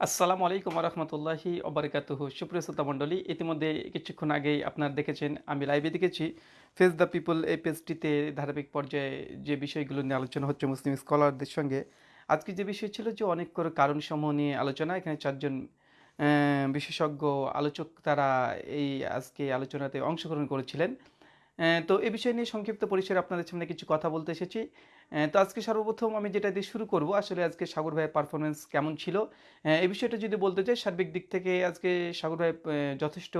আসসালামু আলাইকুম রহমতুল্লাহি অবরকাতুহ সুপ্রিয় শ্রোতা মণ্ডলী, ইতিমধ্যে কিছুক্ষণ আগেই আপনারা দেখেছেন, আমি লাইভে দেখেছি ফেস দ্য পিপল এই পেজটিতে ধারাবাহিক পর্যায়ে যে বিষয়গুলো নিয়ে আলোচনা হচ্ছে মুসলিম স্কলারদের সঙ্গে, আজকে যে বিষয় ছিল যে অনেক করে কারণসমূহ নিয়ে আলোচনা, এখানে চারজন বিশেষজ্ঞ আলোচক তারা এই আজকে আলোচনাতে অংশগ্রহণ করেছিলেন। তো এ বিষয় নিয়ে সংক্ষিপ্ত পরিসরে আপনাদের সামনে কিছু কথা বলতে এসেছি। তো আজকে সর্বপ্রথম আমি যেটা দিয়ে শুরু করব, আসলে আজকে সাগর ভাইয়ের পারফরমেন্স কেমন ছিল? এই বিষয়টা যদি বলতে চাই, সার্বিক দিক থেকে আজকে সাগর ভাই যথেষ্ট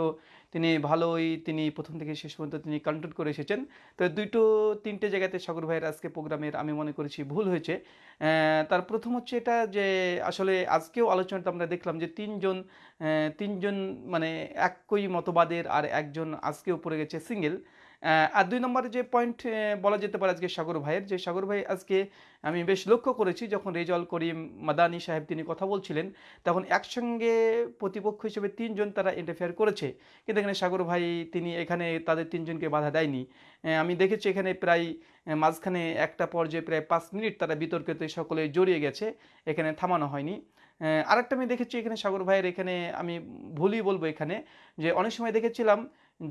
তিনি ভালোই, তিনি প্রথম থেকে শেষ পর্যন্ত তিনি কন্ট্রোল করে এসেছেন। তো দুইটো তিনটে জায়গাতে সাগর ভাইয়ের আজকে প্রোগ্রামের আমি মনে করেছি ভুল হয়েছে। তার প্রথম হচ্ছে এটা যে, আসলে আজকেও আলোচনাটা আমরা দেখলাম যে তিনজন তিনজন মানে একই মতবাদের আর একজন আজকেও পড়ে গেছে সিঙ্গেল আর দুই নম্বরে যে পয়েন্ট বলা যেতে পারে আজকে সাগর ভাইয়ের, যে সাগর ভাই আজকে আমি বেশ লক্ষ্য করেছি, যখন রেজল করিম মাদানি সাহেব তিনি কথা বলছিলেন, তখন একসঙ্গে প্রতিপক্ষ হিসেবে তিনজন তারা ইন্টারফেয়ার করেছে। কিন্তু এখানে সাগর ভাই তিনি এখানে তাদের তিনজনকে বাধা দেয়নি। আমি দেখেছি এখানে প্রায় মাঝখানে একটা পর্যায়ে প্রায় পাঁচ মিনিট তারা বিতর্কতে সকলে জড়িয়ে গেছে, এখানে থামানো হয়নি। আরেকটা আমি দেখেছি এখানে সাগর ভাইয়ের এখানে আমি ভুলই বলব এখানে, যে অনেক সময় দেখেছিলাম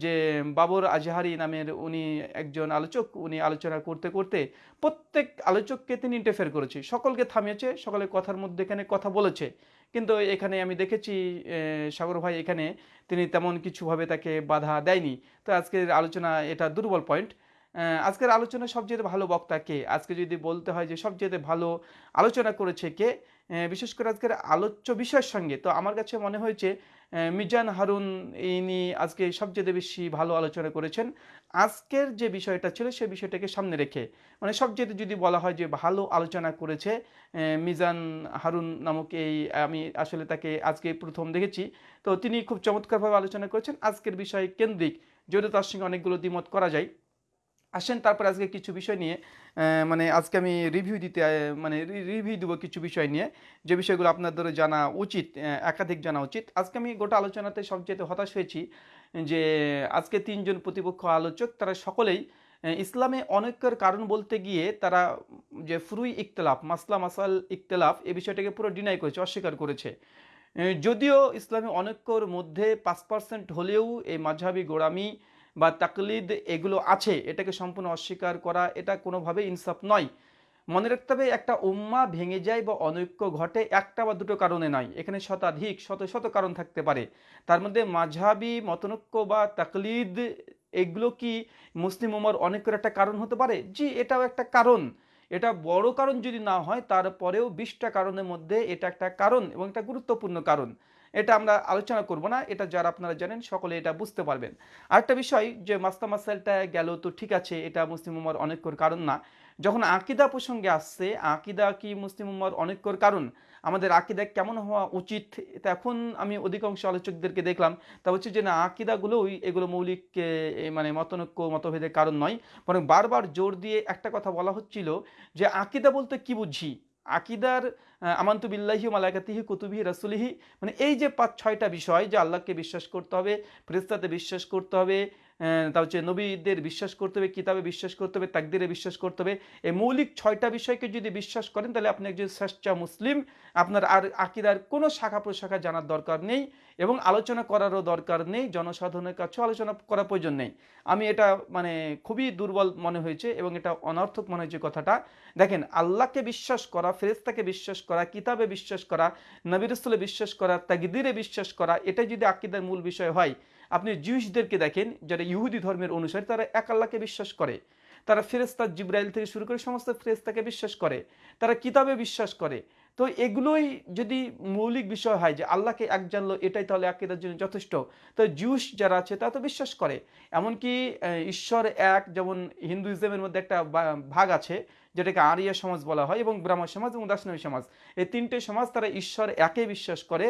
যে বাবর আজহারি নামের উনি একজন আলোচক, উনি আলোচনা করতে করতে প্রত্যেক আলোচককে তিনি ইন্টারফেয়ার করেছে। সকলকে থামিয়েছে সকলে কথার মধ্যে এখানে কথা বলেছে। কিন্তু এখানে আমি দেখেছি সাগর ভাই, এখানে তিনি তেমন কিছুভাবে তাকে বাধা দেয়নি। তো আজকের আলোচনা এটা দুর্বল পয়েন্ট আজকের আলোচনা সবচেয়ে ভালো বক্তা কে? আজকে যদি বলতে হয় যে সবচেয়ে ভালো আলোচনা করেছে কে? বিশেষ করে আজকের আলোচ্য বিষয়ের সঙ্গে, তো আমার কাছে মনে হয়েছে মিজান হারুন ইনি আজকে সবচেয়ে বেশি ভালো আলোচনা করেছেন। আজকের যে বিষয়টা ছিল সেই বিষয়টাকে সামনে রেখে মানে সবচেয়ে যদি বলা হয় যে ভালো আলোচনা করেছে মিজান হারুন নামক এই, আমি আসলে তাকে আজকে প্রথম দেখেছি। তো তিনি খুব চমৎকারভাবে আলোচনা করেছেন। আজকের বিষয় কেন্দ্রিক যদিও তার সঙ্গে অনেকগুলো দ্বিমত করা যায়। আসেন, তারপর আজকে কিছু বিষয় নিয়ে মানে আজকে আমি রিভিউ দিতে মানে রিভিউ দেবো কিছু বিষয় নিয়ে। যে বিষয়গুলো আপনাদের জানা উচিত একাধিক জানা উচিত। আজকে আমি গোটা আলোচনাতে সবচেয়ে হতাশ হয়েছি যে, আজকে তিনজন প্রতিপক্ষ আলোচক, তারা সকলেই ইসলামে অনৈক্যের কারণ বলতে গিয়ে তারা যে ফুরুই ইখতলাফ, মাসলা মাসাল ইখতলাফ এই বিষয়টাকে পুরো ডিনাই করেছে, অস্বীকার করেছে। যদিও ইসলামী অনৈক্যর মধ্যে পাঁচ পার্সেন্ট হলেও এই মাঝহাবি গোড়ামি বা তাকলিদ এগুলো আছে, এটাকে সম্পূর্ণ অস্বীকার করা, এটা কোনোভাবে ইনসাফ নয়। মনে রাখতে হবে, একটা উম্মা ভেঙে যায় বা অনৈক্য ঘটে একটা বা দুটো কারণে নয়, এখানে শতাধিক, শত শত কারণ থাকতে পারে। তার মধ্যে মাঝহাবি, মতনৈক্য বা তাকলিদ, এগুলো কি মুসলিম উম্মার অনেকের একটা কারণ হতে পারে? জি, এটাও একটা কারণ। এটা বড় কারণ যদি না হয়, তারপরেও বিশটা কারণের মধ্যে এটা একটা কারণ এবং একটা গুরুত্বপূর্ণ কারণ। এটা আমরা আলোচনা করব না, এটা যারা আপনারা জানেন সকলে এটা বুঝতে পারবেন। আরেকটা বিষয় যে মাস্তা মাসাইলটা গেল তো ঠিক আছে, এটা মুসলিম উম্মার অনেকর কারণ না। যখন আকিদা প্রসঙ্গে আসছে, আকিদা কি মুসলিম উম্মার অনেকর কারণ? আমাদের আকিদা কেমন হওয়া উচিত? এখন আমি অধিকাংশ আলোচকদেরকে দেখলাম। তা হচ্ছে যে না আকিদাগুলোই এগুলো মৌলিক মানে মতনৈক্য, মতভেদের কারণ নয়। বরং বারবার জোর দিয়ে একটা কথা বলা হচ্ছিল যে, আকিদা বলতে কি বুঝি? আকিদার আমান্তু বিল্লাহি মালাকাতিহি কুতুবিহি, রাসুলিহি মানে এই যে পাঁচ ছয়টা বিষয় যে আল্লাহকে বিশ্বাস করতে হবে ফেরেস্তাতে বিশ্বাস করতে হবে তা হচ্ছে নবীদের বিশ্বাস করতে হবে, কিতাবে বিশ্বাস করতে হবে, তাকদিরে বিশ্বাস করতে হবে। এই মৌলিক ছয়টা বিষয়কে যদি বিশ্বাস করেন, তাহলে আপনি একজন শ্রেষ্ঠ মুসলিম। আপনার আর আকিদার কোনো শাখা প্রশাখা জানার দরকার নেই এবং আলোচনা করারও দরকার নেই, জনসাধারণের কাছেও আলোচনা করার প্রয়োজন নেই। আমি এটা মানে খুবই দুর্বল মনে হয়েছে এবং এটা অনর্থক মনে হয়েছে কথাটা। দেখেন, আল্লাহকে বিশ্বাস করা ফেরেস্তাকে বিশ্বাস করা, কিতাবে বিশ্বাস করা নবিরসুলে বিশ্বাস করা তাগদিরে বিশ্বাস করা, এটাই যদি আকিদার মূল বিষয় হয় আপনি জিউসদেরকে দেখেন, যারা ইহুদি ধর্মের অনুসারী, তারা এক আল্লাহকে বিশ্বাস করে। তারা ফেরেস্তা জিব্রাইল থেকে শুরু করে সমস্ত ফেরেস্তাকে বিশ্বাস করে। তারা কিতাবে বিশ্বাস করে। তো এগুলোই যদি মৌলিক বিষয় হয় যে আল্লাহকে এক জানলো, এটাই তাহলে আকিদার জন্য যথেষ্ট। তো জিউস যারা আছে তা তো বিশ্বাস করে। এমনকি ঈশ্বর এক, যেমন হিন্দুইজমের মধ্যে একটা ভাগ আছে, যেটাকে আরিয়া সমাজ বলা হয় এবং ব্রাহ্মণ সমাজ এবং দাসনামী সমাজ। এই তিনটে সমাজ তারা ঈশ্বর একে বিশ্বাস করে।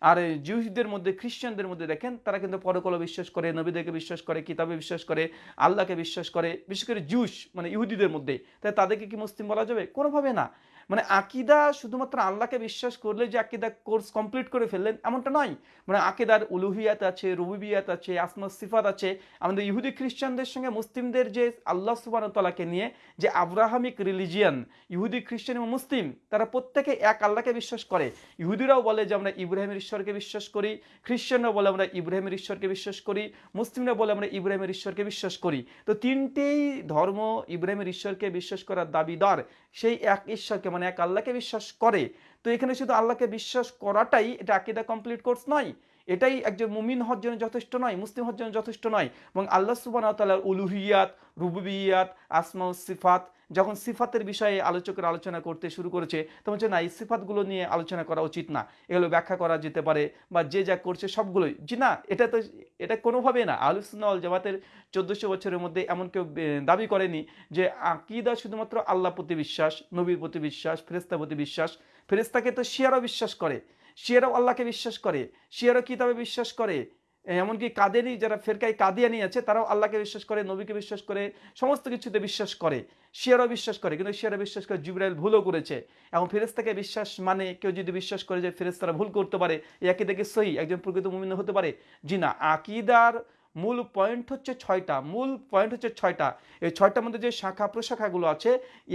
আর জিউসদের মধ্যে, খ্রিস্টানদের মধ্যে দেখেন, তারা কিন্তু পরকল বিশ্বাস করে, নবীদেরকে বিশ্বাস করে, কিতাবে বিশ্বাস করে, আল্লাহকে বিশ্বাস করে, বিশেষ করে জিউস মানে ইহুদিদের মধ্যে। তাই তাদেরকে কি মুসলিম বলা যাবে? কোনোভাবে না। মানে আকিদা শুধুমাত্র আল্লাহকে বিশ্বাস করলে যে আকিদা কোর্স কমপ্লিট করে ফেললেন, এমনটা নয়। মানে আকিদার উলুহিয়াত আছে, রুবিবিয়াত আছে, আসমা সিফাত আছে। আমাদের ইহুদি খ্রিস্টানদের সঙ্গে মুসলিমদের যে আল্লাহ সুবানতলাকে নিয়ে যে আব্রাহামিক রিলিজিয়ান, ইহুদি খ্রিস্টান এবং মুসলিম, তারা প্রত্যেকে এক আল্লাহকে বিশ্বাস করে। ইহুদিরাও বলে যে আমরা ইব্রাহিমের ঈশ্বরকে বিশ্বাস করি, খ্রিস্টানরাও বলে আমরা ইব্রাহিমের ঈশ্বরকে বিশ্বাস করি মুসলিমরা বলে আমরা ইব্রাহিমের ঈশ্বরকে বিশ্বাস করি। তো তিনটেই ধর্ম ইব্রাহিমের ঈশ্বরকে বিশ্বাস করার দাবিদার। সেই এক ঈশ্বরকে মানে এক আল্লাহকে বিশ্বাস করে। তো এখানে শুধু আল্লাহকে বিশ্বাস করাটাই এটা আকিদা কমপ্লিট কোর্স নয়। এটাই একজন মুমিন হওয়ার জন্য যথেষ্ট নয়, মুসলিম হওয়ার জন্য যথেষ্ট নয়। এবং আল্লাহ সুবান তাল্লাহ উলুহিয়াত, রুবুবিয়াত, আসমা সিফাত যখন সিফাতের বিষয়ে আলোচকের আলোচনা করতে শুরু করেছে, তখন হচ্ছে না, এই সিফাতগুলো নিয়ে আলোচনা করা উচিত না। এগুলো ব্যাখ্যা করা যেতে পারে বা যে যা করছে সবগুলোই। জি না, এটা তো, এটা কোনোভাবে না। আলুসুন্নাল জামাতের চোদ্দোশো বছরের মধ্যে এমন কেউ দাবি করেনি যে আকিদা শুধুমাত্র আল্লাহ প্রতি বিশ্বাস, নবীর প্রতি বিশ্বাস ফেরেস্তা প্রতি বিশ্বাস। ফেরেস্তাকে তো শিয়ারও বিশ্বাস করে। শিয়ারও আল্লাহকে বিশ্বাস করে শিয়ারও কিতাবে বিশ্বাস করে। এমনকি কাদেরই, যারা ফেরকাই কাদিয়ানি আছে, তারাও আল্লাহকে বিশ্বাস করে, নবীকে বিশ্বাস করে, সমস্ত কিছুতে বিশ্বাস করে। শিয়ারও বিশ্বাস করে, কিন্তু শিয়ারা বিশ্বাস করে জিব্রাইল ভুলও করেছে। এবং ফেরেস্তাকে বিশ্বাস মানে কেউ যদি বিশ্বাস করে যে ফেরেস্তারা ভুল করতে পারে একই দেখে সহি, একজন প্রকৃত মুমিন হতে পারে। জি না, আকিদার মূল পয়েন্ট হচ্ছে ছয়টা, মূল পয়েন্ট হচ্ছে ছয়টা। এই ছয়টার মধ্যে যে শাখা প্রশাখাগুলো আছে,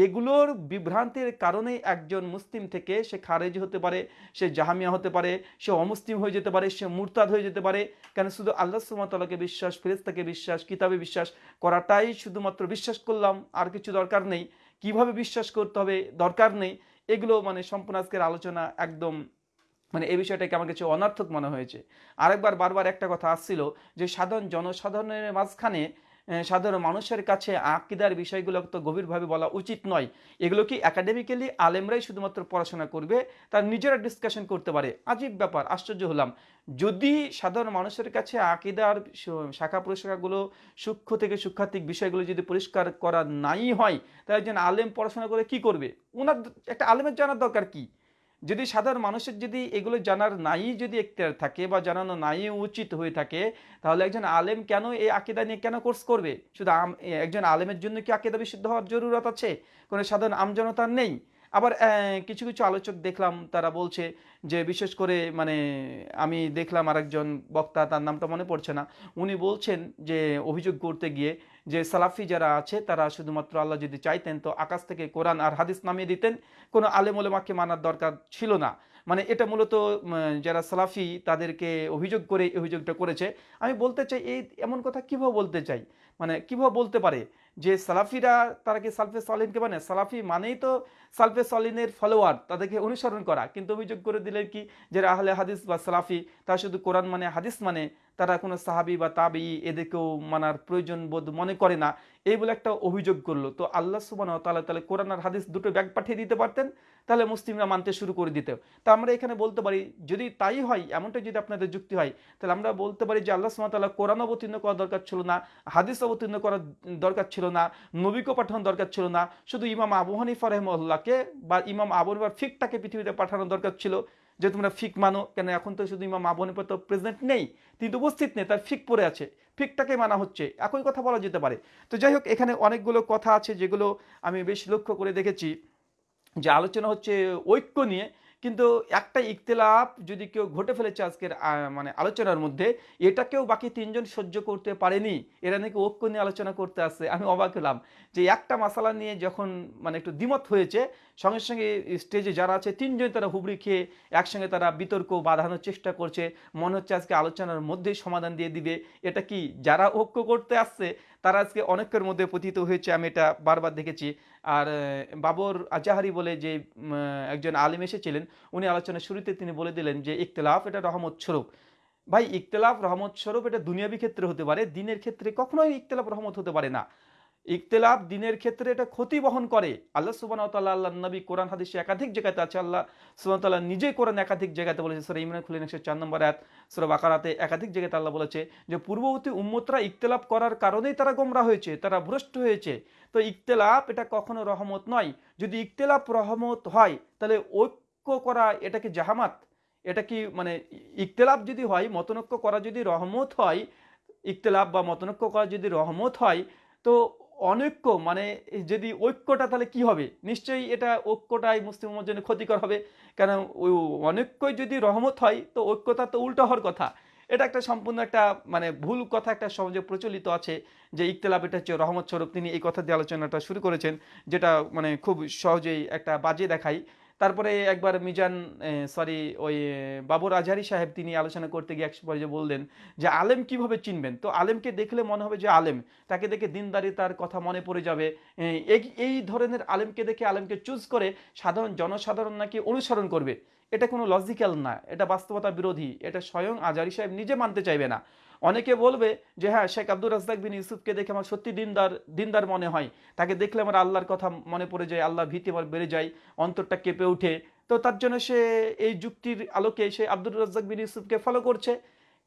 এগুলোর বিভ্রান্তির কারণেই একজন মুসলিম থেকে সে খারেজ হতে পারে, সে জাহামিয়া হতে পারে, সে অমুসলিম হয়ে যেতে পারে, সে মুরতাদ হয়ে যেতে পারে। কেন শুধু আল্লাহ সুমতাল্লাহকে বিশ্বাস ফেরেস্তাকে বিশ্বাস, কিতাবে বিশ্বাস করাটাই শুধুমাত্র বিশ্বাস করলাম, আর কিছু দরকার নেই। কীভাবে বিশ্বাস করতে হবে? দরকার নেই। এগুলো মানে সম্পূর্ণ আজকের আলোচনা একদম মানে এই বিষয়টাকে আমার কাছে অনার্থক মনে হয়েছে। আরেকবার বারবার একটা কথা আসছিল যে সাধারণ জনসাধারণের মাঝখানে সাধারণ মানুষের কাছে আকিদার বিষয়গুলো তো গভীরভাবে বলা উচিত নয়। এগুলো কি একাডেমিক্যালি আলেমরাই শুধুমাত্র পড়াশোনা করবে? তার নিজেরা ডিসকাশন করতে পারে। আজীব ব্যাপার, আশ্চর্য হলাম। যদি সাধারণ মানুষের কাছে আকিদার শাখা প্রশাখাগুলো সূক্ষ্ম থেকে সূক্ষাত্মিক বিষয়গুলো যদি পরিষ্কার করা নাই হয়, তাহলে একজন আলেম পড়াশোনা করে কি করবে? ওনার একটা আলেমের জানার দরকার কী? যদি সাধারণ মানুষের যদি এগুলো জানার নাই যদি এখতিয়ার থাকে বা জানানো নাই, উচিত হয়ে থাকে, তাহলে একজন আলেম কেন এই আকিদা নিয়ে কেন কোর্স করবে? শুধু একজন আলেমের জন্য কি আকিদা বিশুদ্ধ হওয়ার জরুরত আছে? কোনো সাধারণ আমজনতার নেই। আবার কিছু কিছু আলোচক দেখলাম, তারা বলছে যে, বিশেষ করে মানে আমি দেখলাম আরেকজন বক্তা, তার নামটা মনে পড়ছে না, উনি বলছেন যে, অভিযোগ করতে গিয়ে যে, সালাফি যারা আছে, তারা শুধুমাত্র আল্লাহ যদি চাইতেন, তো আকাশ থেকে কোরআন আর হাদিস নামিয়ে দিতেন, কোনো আলেম ওলেমাকে মানার দরকার ছিল না। মানে এটা মূলত যারা সালাফি, তাদেরকে অভিযোগ করে অভিযোগটা করেছে। আমি বলতে চাই, এই, এমন কথা কীভাবে বলতে চাই? মানে কীভাবে বলতে পারে যে সালাফিরা তারা কি সালফে সলিনকে মানে? সালাফি মানেই তো সালফে সলিনের ফলোয়ার তাদেরকে অনুসরণ করা। কিন্তু অভিযোগ করে দিলেন কি? যে আহলে হাদিস বা সালাফি, তারা শুধু কোরআন মানে হাদিস মানে তারা কোনো সাহাবি বা তাবি এদেরকেও মানার প্রয়োজন বোধ মনে করে না। এই বলে একটা অভিযোগ করল। তো আল্লাহ সুবান তাহলে তাহলে কোরআন আর হাদিস দুটো ব্যাগ পাঠিয়ে দিতে পারতেন? তাহলে মুসলিমরা মানতে শুরু করে দিতে। তা আমরা এখানে বলতে পারি, যদি তাই হয়, এমনটা যদি আপনাদের যুক্তি হয়, তাহলে আমরা বলতে পারি যে আল্লাহ সুবান তাল্লাহ কোরআন অবতীর্ণ করা দরকার ছিল না, হাদিস অবতীর্ণ করার দরকার ছিল না, নবীকে পাঠানোর দরকার ছিল না, শুধু ইমাম আবু হানিফা রহমল্লাহকে বা ইমাম আবু হানিফার ফিকটাকে পৃথিবীতে পাঠানোর দরকার ছিল, যে তোমরা ফিক মানো, কেন এখন তো শুধু ইমাম আবু হানিফা তো প্রেজেন্ট নেই কিন্তু উপস্থিত নেই, তার ফিক পড়ে আছে, ফিকটাকে মানা হচ্ছে, একই কথা বলা যেতে পারে। তো যাই হোক, এখানে অনেকগুলো কথা আছে যেগুলো আমি বেশ লক্ষ্য করে দেখেছি। যে আলোচনা হচ্ছে ঐক্য নিয়ে, কিন্তু একটা ইকতলাফ যদি কেউ ঘটে ফেলেছে আজকের মানে আলোচনার মধ্যে এটাকেও বাকি তিনজন সহ্য করতে পারেনি। এরা নাকি ঐক্য নিয়ে আলোচনা করতে আসছে। আমি অবাক হলাম যে একটা মশালা নিয়ে যখন মানে একটু দ্বিমত হয়েছে, সঙ্গে সঙ্গে স্টেজে যারা আছে, তিনজন তারা হুবড়ি খেয়ে একসঙ্গে তারা বিতর্ক বাঁধানোর চেষ্টা করছে। মনে হচ্ছে আজকে আলোচনার মধ্যেই সমাধান দিয়ে দিবে। এটা কি যারা ঐক্য করতে আসছে তারা আজকে অনেকের মধ্যে পতিত হয়েছে, আমি এটা বারবার দেখেছি। আর বাবর আজাহারি বলে যে একজন আলিম এসেছিলেন, উনি আলোচনার শুরুতে তিনি বলে দিলেন যে ইকতলাফ এটা রহমত স্বরূপ। ভাই ইকতলাফ রহমত স্বরূপ এটা দুনিয়াবি ক্ষেত্রে হতে পারে, দিনের ক্ষেত্রে কখনোই ইকতলাফ রহমত হতে পারে না। ইকতলাফ দিনের ক্ষেত্রে এটা ক্ষতি বহন করে। আল্লাহ সুবান আল্লাহ নবী কোরআন, হাদিসে একাধিক জায়গাতে আছে। আল্লাহ সুবান তাল্লাহ নিজেই কোরআন একাধিক জায়গাতে বলেছে, সর ইমরান খুলিন একশো চার নম্বর এক সর বাকারাতে একাধিক জায়গাতে আল্লাহ বলেছে যে, পূর্ববর্তী উম্মতরা ইকতলাফ করার কারণেই তারা গোমরা হয়েছে, তারা ভ্রষ্ট হয়েছে। তো ইকতলাফ এটা কখনো রহমত নয়। যদি ইকতলাফ রহমত হয়, তাহলে ঐক্য করা এটা কি জাহামাত এটা কি মানে ইকতলাফ যদি হয়, মতনৈক্য করা যদি রহমত হয় ইকতলাফ বা মতনৈক্য করা যদি রহমত হয়, তো অনৈক্য মানে যদি ঐক্যটা তাহলে কি হবে? নিশ্চয়ই এটা ঐক্যটাই মুসলিম উম্মার জন্য ক্ষতিকর হবে। কেন ওই অনৈক্যই যদি রহমত হয়, তো ঐক্যতা তো উল্টো হওয়ার কথা। এটা একটা সম্পূর্ণ একটা মানে ভুল কথা একটা সমাজে প্রচলিত আছে যে ইকতলাপ এটা হচ্ছে রহমত স্বরূপ। তিনি এই কথা দিয়ে আলোচনাটা শুরু করেছেন, যেটা মানে খুব সহজেই একটা বাজে দেখায়। তারপরে একবার মিজান সরি ওই বাবর আজহারি সাহেব তিনি আলোচনা করতে গিয়ে এক পর্যায়ে বললেন যে, আলেম কীভাবে চিনবেন? তো আলেমকে দেখলে মনে হবে যে, আলেম। তাকে দেখে দিনদারি তার কথা মনে পড়ে যাবে। এই- এই ধরনের আলেমকে দেখে আলেমকে চুজ করে সাধারণ জনসাধারণ নাকি অনুসরণ করবে? এটা কোনো লজিক্যাল না। এটা বাস্তবতা বিরোধী। এটা স্বয়ং আজারি সাহেব নিজে মানতে চাইবে না। অনেকে বলবে যে হ্যাঁ শেখ আব্দুর রাজ্জাক বিন ইউসুফকে দেখে আমার সত্যি দিনদার দিনদার মনে হয়। তাকে দেখলে আমার আল্লাহর কথা মনে পড়ে যায় আল্লাহ ভীতি আমার বেড়ে যায়, অন্তরটা কেঁপে ওঠে। তো তার জন্য সে এই যুক্তির আলোকে সে আব্দুর রাজ্জাক বিন ইউসুফকে ফলো করছে।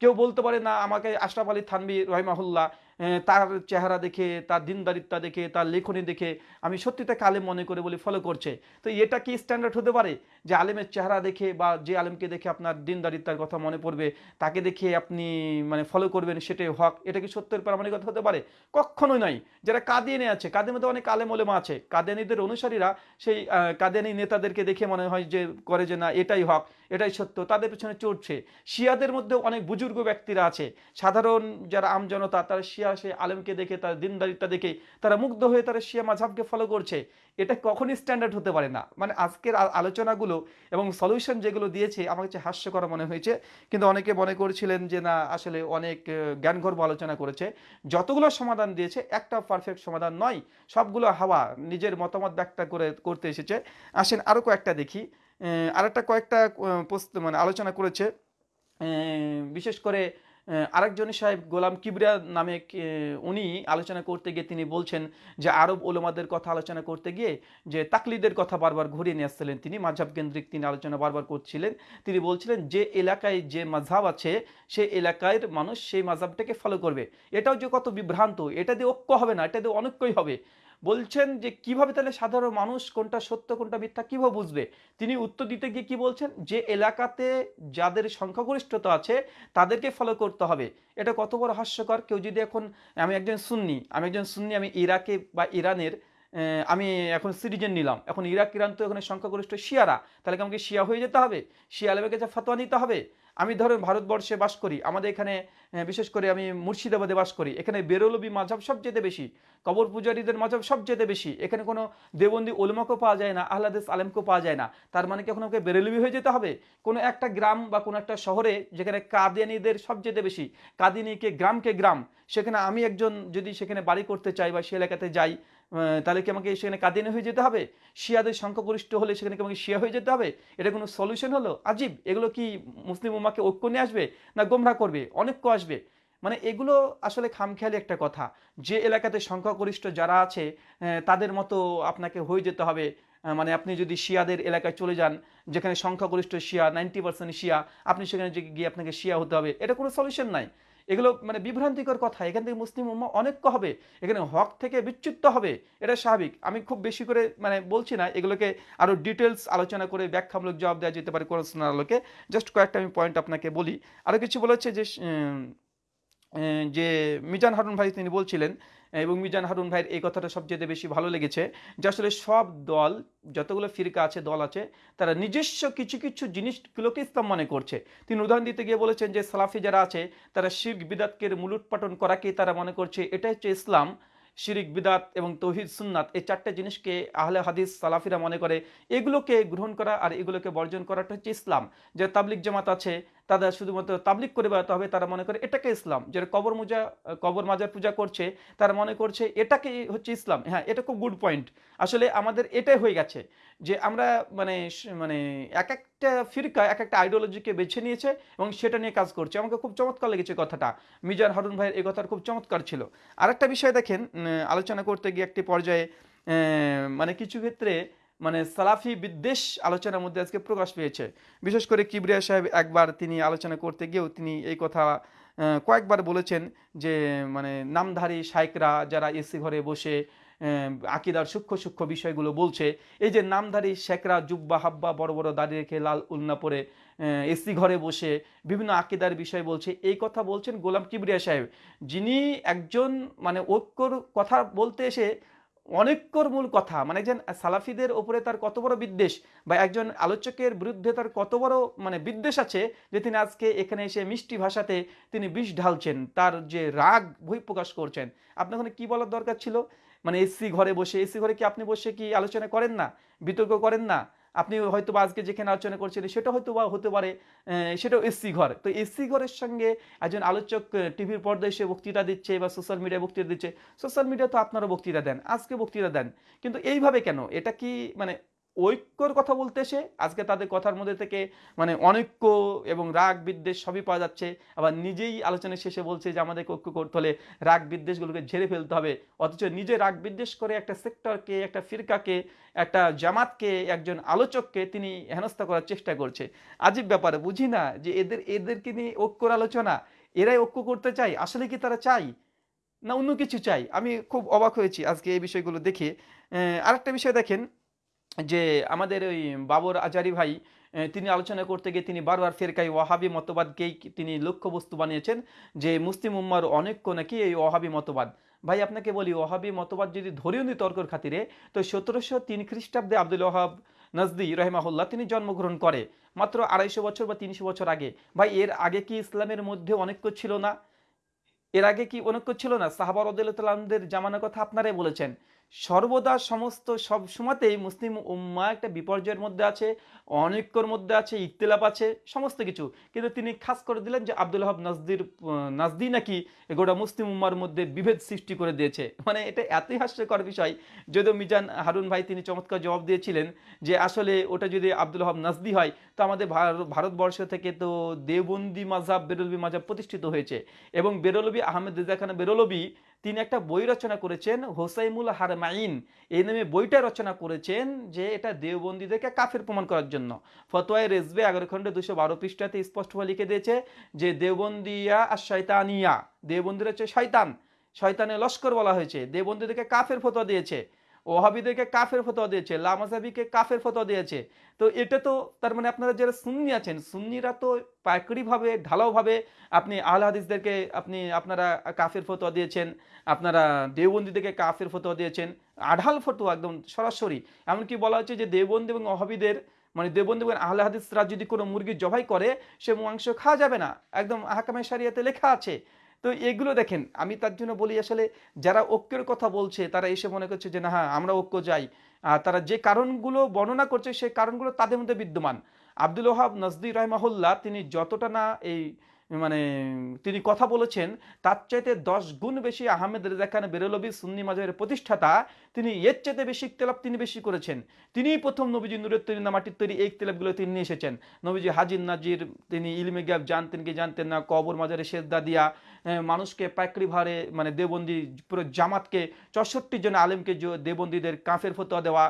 কেউ বলতে পারে, না, আমাকে আশরাফ আলী থানবি রহিমাহুল্লাহ তার চেহারা দেখে, তার দিনদারিত্বা দেখে, তার লেখনী দেখে আমি সত্যি তাকে আলেম মনে করে বলে ফলো করছে। তো এটা কি স্ট্যান্ডার্ড হতে পারে? যে আলেমের চেহারা দেখে বা যে আলেমকে দেখে আপনার দিনদারিত্বার কথা মনে পড়বে, তাকে দেখে আপনি মানে ফলো করবেন সেটাই হক। এটা কি সত্যের প্রামাণিকতা হতে পারে? কখনোই নয়। যারা কাদিয়ানি আছে কাদের মধ্যে অনেক আলেম ওলেমা আছে। কাদিয়ানিদের অনুসারীরা সেই কাদিয়ানি নেতাদেরকে দেখে মনে হয় যে করে যে না, এটাই হক। এটাই সত্য। তাদের পেছনে চড়ছে। শিয়াদের মধ্যে অনেক বুজুর্গ ব্যক্তিরা আছে। সাধারণ যারা আমজনতা তারা শিয়া সে আলেমকে দেখে তার দিনদারিতা দেখে তারা মুগ্ধ হয়ে তারা শিয়া মাঝাবকে ফলো করছে। এটা কখনই স্ট্যান্ডার্ড হতে পারে না। মানে আজকের আলোচনাগুলো এবং সলিউশন যেগুলো দিয়েছে আমার কাছে হাস্যকর মনে হয়েছে। কিন্তু অনেকে মনে করছিলেন যে না আসলে অনেক আহ, জ্ঞানগর্ভ আলোচনা করেছে। যতগুলো সমাধান দিয়েছে একটা পারফেক্ট সমাধান নয়। সবগুলো হাওয়া নিজের মতামত ব্যাখ্যা করে করতে এসেছে। আসেন আরও কয়েকটা দেখি। আরেকটা কয়েকটা মানে আলোচনা করেছে। বিশেষ করে আরেকজন সাহেব, গোলাম কিবরিয়া নামে উনি আলোচনা করতে গিয়ে তিনি বলছেন যে, আরব ওলমাদের কথা আলোচনা করতে গিয়ে যে, তাকলিদের কথা বারবার ঘুরিয়ে নিয়ে আসছিলেন তিনি মাঝাব কেন্দ্রিক তিনি আলোচনা বারবার করছিলেন। তিনি বলছিলেন যে, এলাকায় যে মাঝাব আছে সেই এলাকার মানুষ সেই মাঝাবটাকে ফলো করবে। এটাও যে কত বিভ্রান্ত, এটা দিয়ে ঐক্য হবে না, এটা দিয়ে অনৈক্যই হবে। বলছেন যে কীভাবে তাহলে সাধারণ মানুষ কোনটা সত্য, কোনটা মিথ্যা কীভাবে বুঝবে? তিনি উত্তর দিতে গিয়ে কি বলছেন? যে এলাকাতে যাদের সংখ্যাগরিষ্ঠতা আছে, তাদেরকে ফলো করতে হবে। এটা কত বড় হাস্যকর। কেউ যদি এখন আমি একজন সুন্নি, আমি একজন সুন্নি, আমি ইরাকে বা ইরানের আমি এখন সিটিজেন নিলাম। এখন ইরাক, ইরান তো এখানে সংখ্যাগরিষ্ঠ শিয়ারা। তাহলে কি আমাকে শিয়া হয়ে যেতে হবে? শিয়া আলমের কাছে ফতোয়া নিতে হবে? আমি ধরেন ভারতবর্ষে বাস করি, আমাদের এখানে বিশেষ করে আমি মুর্শিদাবাদে বাস করি, এখানে বেরোলবি মাঝাব সবচেয়ে বেশি, কবর পূজারীদের মাঝাব সবচেয়ে বেশি, এখানে কোনো দেবন্দি ওলমাকেও পাওয়া যায় না, আহ্লাদেশ আলেমকেও পাওয়া যায় না, তার মানে কি এখন আমাকে বেরেলবি হয়ে যেতে হবে? কোনো একটা গ্রাম বা কোনো একটা শহরে যেখানে কাদিয়ানিদের সবচেয়ে বেশি কাদিনীকে গ্রামকে গ্রাম, সেখানে আমি একজন যদি সেখানে বাড়ি করতে চাই বা সে এলাকাতে যাই তাহলে কি আমাকে সেখানে কাদিয়ানি হয়ে যেতে হবে? শিয়াদের সংখ্যাগরিষ্ঠ হলে সেখানে কি আমাকে শিয়া হয়ে যেতে হবে? এটা কোনো সলিউশন হলো? আজীব, এগুলো কি মুসলিম উম্মাকে ঐক্য নিয়ে আসবে না গোমরা করবে? অনৈক্য আসবে। মানে এগুলো আসলে খামখেয়ালি একটা কথা। যে এলাকাতে সংখ্যাগরিষ্ঠ যারা আছে তাদের মতো আপনাকে হয়ে যেতে হবে। মানে আপনি যদি শিয়াদের এলাকায় চলে যান, যেখানে সংখ্যাগরিষ্ঠ শিয়া নাইনটি পার্সেন্ট শিয়া, আপনি সেখানে গিয়ে আপনাকে শিয়া হতে হবে। এটা কোনো সলিউশন নাই। এগুলো মানে বিভ্রান্তিকর কথা। এখান থেকে মুসলিম উম্মা অনেক হবে। এখানে হক থেকে বিচ্যুত হবে। এটা স্বাভাবিক। আমি খুব বেশি করে মানে বলছি না, এগুলোকে আরও ডিটেলস আলোচনা করে ব্যাখ্যামূলক জবাব দেওয়া যেতে পারে কোরআন আলোকে। জাস্ট কয়েকটা আমি পয়েন্ট আপনাকে বলি। আরও কিছু বলেছে যে যে মিজান হারুন ভাই তিনি বলছিলেন এবং মিজান হারুন ভাইয়ের এই কথাটা সবচেয়ে বেশি ভালো লেগেছে যে আসলে সব দল, যতগুলো ফিরকা আছে, দল আছে, তারা নিজস্ব কিছু কিছু জিনিসগুলোকে ইসলাম মনে করছে। তিনি উদাহরণ দিতে গিয়ে বলেছেন যে সালাফি যারা আছে, তারা শিখ বিদাতকে মূলোৎপাটন করাকে তারা মনে করছে এটা হচ্ছে ইসলাম। শিরিক বিদাত এবং তহিদ সুন্নাত, এই চারটে জিনিসকে আহলে হাদিস সালাফিরা মনে করে, এগুলোকে গ্রহণ করা আর এগুলোকে বর্জন করাটা হচ্ছে ইসলাম। যে তাবলিক জামাত আছে তাদের শুধুমাত্র তাবলিক করে বেড়াতে হবে, তারা মনে করে এটাকে ইসলাম। যারা কবর মুজা, কবর মাজার পূজা করছে, তারা মনে করছে এটাকে হচ্ছে ইসলাম। হ্যাঁ এটা খুব গুড পয়েন্ট আসলে আমাদের এটাই হয়ে গেছে যে আমরা মানে মানে এক একটা ফিরকা, এক একটা আইডিওলজিকে বেছে নিয়েছে এবং সেটা নিয়ে কাজ করছে। আমাকে খুব চমৎকার লেগেছে কথাটা। মিজান হারুন ভাইয়ের এই কথাটা খুব চমৎকার ছিল। আরেকটা বিষয় দেখেন আলোচনা করতে গিয়ে একটি পর্যায়ে মানে কিছু ক্ষেত্রে মানে সালাফি বিদ্বেষ আলোচনার মধ্যে আজকে প্রকাশ পেয়েছে। বিশেষ করে কিবরিয়া সাহেব একবার তিনি আলোচনা করতে গিয়েও তিনি এই কথা কয়েকবার বলেছেন যে মানে নামধারী শাইকরা যারা এসি ঘরে বসে আকিদার সূক্ষ্ম সূক্ষ্ম বিষয়গুলো বলছে, এই যে নামধারী শেখরা জুব্বা হাব্বা বড় বড় দাঁড়িয়ে রেখে লাল উলনা পরে এসি ঘরে বসে বিভিন্ন আকিদার বিষয় বলছে, এই কথা বলছেন গোলাম কিবরিয়া সাহেব। যিনি একজন মানে ঐক্যর কথা বলতে এসে অনেকর মূল কথা। মানে একজন সালাফিদের ওপরে তার কত বড় বিদ্বেষ বা একজন আলোচকের বিরুদ্ধে তার কত বড় মানে বিদ্বেষ আছে যে তিনি আজকে এখানে এসে মিষ্টি ভাষাতে তিনি বিষ ঢালছেন, তার যে রাগ বহিঃপ্রকাশ করছেন। আপনার ওখানে কি বলার দরকার ছিল? মানে এসি ঘরে বসে, এসি ঘরে কি আপনি বসে কি আলোচনা করেন না? বিতর্ক করেন না? আপনি হয়তো বা আজকে যেখানে আলোচনা করছেন, সেটা হয়তো বা হতে পারে সেটাও এসি ঘর। তো এসসি ঘরের সঙ্গে একজন আলোচক টিভির পর্দায় এসে বক্তৃতা দিচ্ছে বা সোশ্যাল মিডিয়ায় বক্তৃতা দিচ্ছে। সোশ্যাল মিডিয়া তো আপনারা বক্তৃতা দেন, আজকে বক্তৃতা দেন। কিন্তু এইভাবে কেন? এটা কি মানে ঐক্যর কথা বলতে এসে আজকে তাদের কথার মধ্যে থেকে মানে অনৈক্য এবং রাগ বিদ্বেষ সবই পাওয়া যাচ্ছে। আবার নিজেই আলোচনা শেষে বলছে যে, আমাদেরকে ঐক্য করতে হলে রাগ বিদ্বেষগুলোকে ঝেড়ে ফেলতে হবে। অথচ নিজে রাগ বিদ্বেষ করে একটা সেক্টরকে, একটা ফিরকাকে, একটা জামাতকে, একজন আলোচককে তিনি হেনস্থা করার চেষ্টা করছে। আজীব ব্যাপারে, বুঝি না যে এদের, এদেরকে নিয়ে ঐক্যর আলোচনা? এরাই ঐক্য করতে চাই আসলে কি তারা চাই না অন্য কিছু চাই আমি খুব অবাক হয়েছি আজকে এই বিষয়গুলো দেখে। আরেকটা বিষয় দেখেন যে আমাদের ওই বাবর আজারি ভাই তিনি আলোচনা করতে গিয়ে তিনি বারবার ফেরকাই ওয়াহাবি মতবাদকেই তিনি লক্ষ্যবস্তু বানিয়েছেন যে, মুসলিম উম্মার অনেক্য নাকি এই ওয়াহাবি মতবাদ? ভাই, আপনাকে বলি, ওয়াহাবি মতবাদ যদি ধরেও নি তর্কর খাতিরে, তো সতেরোশো তিন খ্রিস্টাব্দে আব্দুল ওয়াহাব নজদি রহমাহুল্লাহ তিনি জন্মগ্রহণ করে, মাত্র আড়াইশো বছর বা তিনশো বছর আগে। ভাই, এর আগে কি ইসলামের মধ্যে অনৈক্য ছিল না? এর আগে কি অনৈক্য ছিল না? সাহাবার রদুল্লাহদের জামানার কথা আপনারাই বলেছেন। সর্বদা সমস্ত সব সময়তেই মুসলিম উম্মা একটা বিপর্যয়ের মধ্যে আছে, অনৈক্যর মধ্যে আছে ইকতিলাপ আছে, সমস্ত কিছু। কিন্তু তিনি খাস করে দিলেন যে আব্দুল হাব নাজদির নাজদি নাকি গোটা মুসলিম উম্মার মধ্যে বিভেদ সৃষ্টি করে দিয়েছে। মানে এটা এতই হাস্যকর বিষয়, যদিও মিজান হারুন ভাই তিনি চমৎকার জবাব দিয়েছিলেন যে আসলে ওটা যদি আব্দুল হাব নাজদি হয়, তো আমাদের ভারতবর্ষ থেকে তো দেওবন্দি মাজাব বেরলবি মাজাব প্রতিষ্ঠিত হয়েছে। এবং বেরলবি আহমেদ রেজা খান বেরলবি তিনি একটা বই রচনা করেছেন, হোসাইমুল হারমাইন এই নামে বইটা রচনা করেছেন যে এটা দেওবন্দিদেরকে কাফের প্রমাণ করার জন্য। ফতোয়ায় রেজবে এগারো খন্ডে দুশো বারো পৃষ্ঠাতে স্পষ্টভাবে লিখে দিয়েছে যে দেওবন্দিয়া আর শয়তানিয়া দেওবন্দির হচ্ছে শয়তান। শয়তানের লস্কর বলা হয়েছে। দেওবন্দীদেরকে কাফের ফতোয়া দিয়েছে। ওহাবিদেরকে কাফের ফতোয়া দিয়েছে, লামাজাবিকে কাফের ফতোয়া দিয়েছে। তো এটা তো তার মানে আপনারা যারা সুন্নি আছেন, সুন্নিরা তো পাইকারিভাবে, ঢালাওভাবে আপনি আল হাদিসদেরকে আপনি, আপনারা কাফের ফতোয়া দিয়েছেন, আপনারা দেওবন্দিদেরকে কাফের ফতোয়া দিয়েছেন, আঢাল ফতোয়া একদম সরাসরি। এমনকি বলা হচ্ছে যে দেওবন্দি এবং অহাবিদের মানে দেবন্দি এবং আহলে হাদিসরা যদি কোনো মুরগি জবাই করে, সে মাংস খাওয়া যাবে না। একদম আহকামে সারিয়াতে লেখা আছে। তো এগুলো দেখেন, আমি তার জন্য বলি আসলে যারা ঐক্যের কথা বলছে, তারা এসে মনে করছে যে, না হ্যাঁ আমরা ঐক্য যাই তারা যে কারণগুলো বর্ণনা করছে সেই কারণগুলো তাদের মধ্যে বিদ্যমান। আব্দুল ওহাব নজদি রহমাহুল্লাহ, তিনি যতটা না এই মানে তিনি কথা বলেছেন, তার চাইতে দশ গুণ বেশি আহমেদ রেজা খান বেরলবি সুন্নি মাজাহের প্রতিষ্ঠাতা, তিনি এর চাইতে বেশি ইকতেলাপ তিনি বেশি করেছেন। তিনিই প্রথম নবীজি নুরের তৈরি না মাটির তৈরি এই ইকতেলাপগুলো তিনি নিয়ে এসেছেন। নবীজি হাজির নাজির, তিনি ইলমে গ্যাপ জানতেন কি জানতেন না, কবর মাজারে সেজদা দিয়া মানুষকে পাইকারি ভারে মানে দেবন্দি পুরো জামাতকে চৌষট্টি জন আলেমকে দেবন্দীদের কাফের ফতোয়া দেওয়া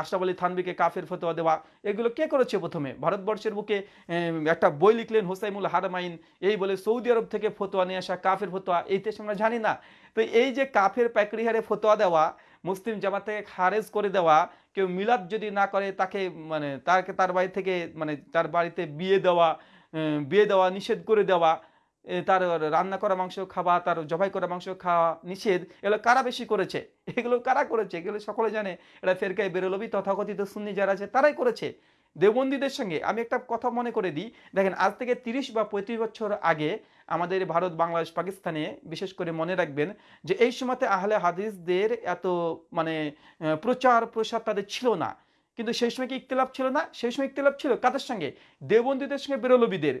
আশরাফ আলী থানবিকে কাফের ফতোয়া দেওয়া, এগুলো কে করেছে প্রথমে? ভারতবর্ষের বুকে একটা বই লিখলেন হোসাইমুল হারামাইন, এই বলে সৌদি আরব থেকে ফতোয়া নিয়ে আসা কাফের ফতোয়া, এই দেশে আমরা জানি না। তো এই যে কাফের পাইকারি হারে ফতোয়া দেওয়া, মুসলিম জামাত থেকে খারেজ করে দেওয়া, কেউ মিলাদ যদি না করে, তাকে মানে তাকে তার বাড়ি থেকে মানে তার বাড়িতে বিয়ে দেওয়া বিয়ে দেওয়া নিষেধ করে দেওয়া তার রান্না করা মাংস খাওয়া, তার জবাই করা মাংস খাওয়া নিষেধ, এগুলো কারা বেশি করেছে? এগুলো কারা করেছে? এগুলো সকলে জানে। এটা ফেরকায় বেরোলবি তথাকথিত সুন্নি যারা আছে, তারাই করেছে। দেবন্দীদের সঙ্গে আমি একটা কথা মনে করে দিই। দেখেন, আজ থেকে তিরিশ বা পঁয়ত্রিশ বছর আগে আমাদের ভারত, বাংলাদেশ, পাকিস্তানে বিশেষ করে মনে রাখবেন যে, এই সময়তে আহলে হাদিসদের এত মানে প্রচার, প্রসার তাদের ছিল না। কিন্তু সেই সময় কি ইকতলাপ ছিল না? সেই সময় ইকতলাপ ছিল কাদের সঙ্গে? দেবন্দীদের সঙ্গে বেরোলবিদের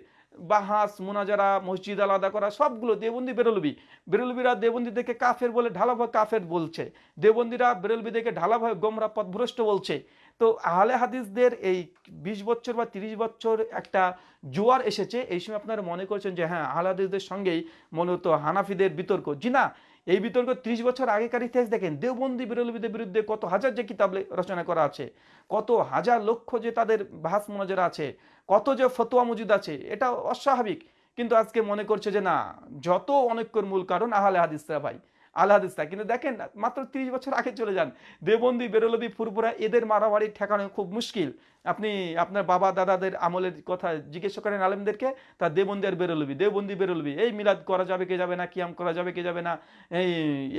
বাহাস, মোনাজারা, মসজিদ আলাদা করা, সবগুলো দেবন্দি বেরলবি। বেরলবিরা দেবন্দিদেরকে কাফের বলে ঢালাভাবে কাফের বলছে। দেবন্দিরা দেখে ঢালাভাবে গোমরা পথভ্রষ্ট বলছে। তো আহলে হাদিসদের এই বিশ বছর বা তিরিশ বছর একটা জোয়ার এসেছে, এই সময় আপনারা মনে করছেন যে হ্যাঁ আহলে হাদিসদের সঙ্গেই মূলত হানাফিদের বিতর্ক। জি না এই বিতর্ক ত্রিশ বছর আগেকার ইতিহাস দেখেন। দেওবন্দি বিরোধীদের বিরুদ্ধে কত হাজার যে কিতাব রচনা করা আছে, কত হাজার লক্ষ যে তাদের ভাস মোনাজারা আছে, কত যে ফতোয়া মজুদ আছে, এটা অস্বাভাবিক। কিন্তু আজকে মনে করছে যে না, যত অনৈক্যর মূল কারণ আহলে হাদিসরা ভাই। আল কিন্তু দেখেন, মাত্র তিরিশ বছর আগে চলে যান। দেবন্দি বেরলবি ফুরপুরা এদের মারামারি ঠেকানো খুব মুশকিল। আপনি আপনার বাবা, দাদাদের আমলের কথা জিজ্ঞেস করেন আলেমদেরকে, তা দেবন্দি আর বেরোলবি, দেবন্দি, বেরোলবি, এই মিলাদ করা যাবে, কে যাবে না, কিয়াম করা যাবে, কে যাবে না, এই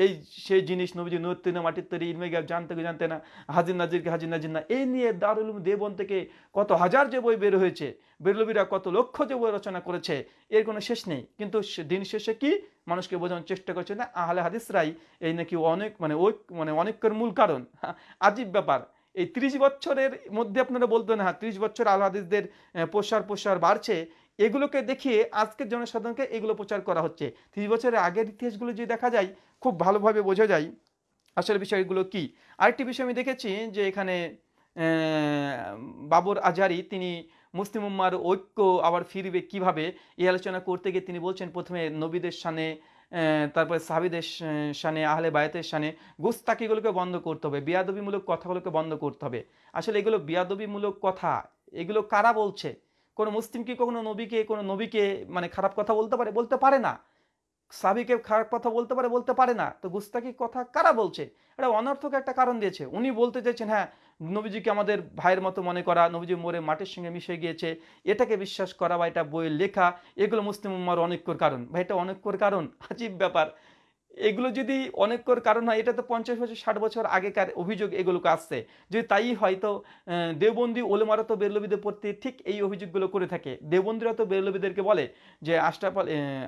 এই সেই জিনিস নবীজি নত্তি মাটির তৈরি ইলমে গ্যাপ জানতে জানতে না, হাজির নাজিরকে হাজির নাজির না, এই নিয়ে দারুল দেবন থেকে কত হাজার যে বই বের হয়েছে, বেরলবিরা কত লক্ষ যে বই রচনা করেছে, এর কোনো শেষ নেই। কিন্তু দিন শেষে কি? মানুষকে বোঝানোর চেষ্টা করছে না আহলে হাদিসরাই এই নাকি অনেক মানে ওই মানে অনেকের মূল কারণ। হ্যাঁ, আজীব ব্যাপার। এই ত্রিশ বছরের মধ্যে আপনারা বলতেন হ্যাঁ ত্রিশ বছর আল হাদিসদের প্রসার প্রসার বাড়ছে। এগুলোকে দেখিয়ে আজকের জনসাধারণকে এগুলো প্রচার করা হচ্ছে। ত্রিশ বছরের আগের ইতিহাসগুলো যদি দেখা যায় খুব ভালোভাবে বোঝা যায়। আসলে বিষয়গুলো কি? আরেকটি বিষয় আমি দেখেছি যে এখানে বাবর আজারি তিনি মুসলিম উম্মার ঐক্য আবার ফিরবে কীভাবে, এই আলোচনা করতে গিয়ে তিনি বলছেন, প্রথমে নবীদের সানে তারপরে সাহাবিদের সানে আহলে বায়াতের সানে গুস্তাকিগুলোকে বন্ধ করতে হবে, বিয়াদবিমূলক কথাগুলোকে বন্ধ করতে হবে। আসলে এগুলো বিয়াদবিমূলক কথা, এগুলো কারা বলছে? কোনো মুসলিম কি কখনো নবীকে, কোনো নবীকে মানে খারাপ কথা বলতে পারে? বলতে পারে না। সাবিকে খারাপ কথা বলতে পারে বলতে পারে না। তো গুস্তাকি কথা কারা বলছে? এটা অনর্থক একটা কারণ দিয়েছে। উনি বলতে চাইছেন হ্যাঁ নবীজিকে আমাদের ভাইয়ের মতো মনে করা নবীজি মোরে মাটির সঙ্গে মিশে গিয়েছে এটাকে বিশ্বাস করা বা এটা বইয়ের লেখা এগুলো মুসলিম উম্মার অনেকর কারণ। ভাই এটা অনেকর কারণ? আজীব ব্যাপার। এগুলো যদি অনেকর কারণ হয় এটা তো পঞ্চাশ বছর ষাট বছর আগেকার অভিযোগ এগুলোকে আসছে। যদি তাই হয়তো আহ, দেওবন্দি ওলেমারা তো বেরলবিদের প্রতি ঠিক এই অভিযোগগুলো করে থাকে। দেওবন্দিরা তো বেরলবিদেরকে বলে যে আহ,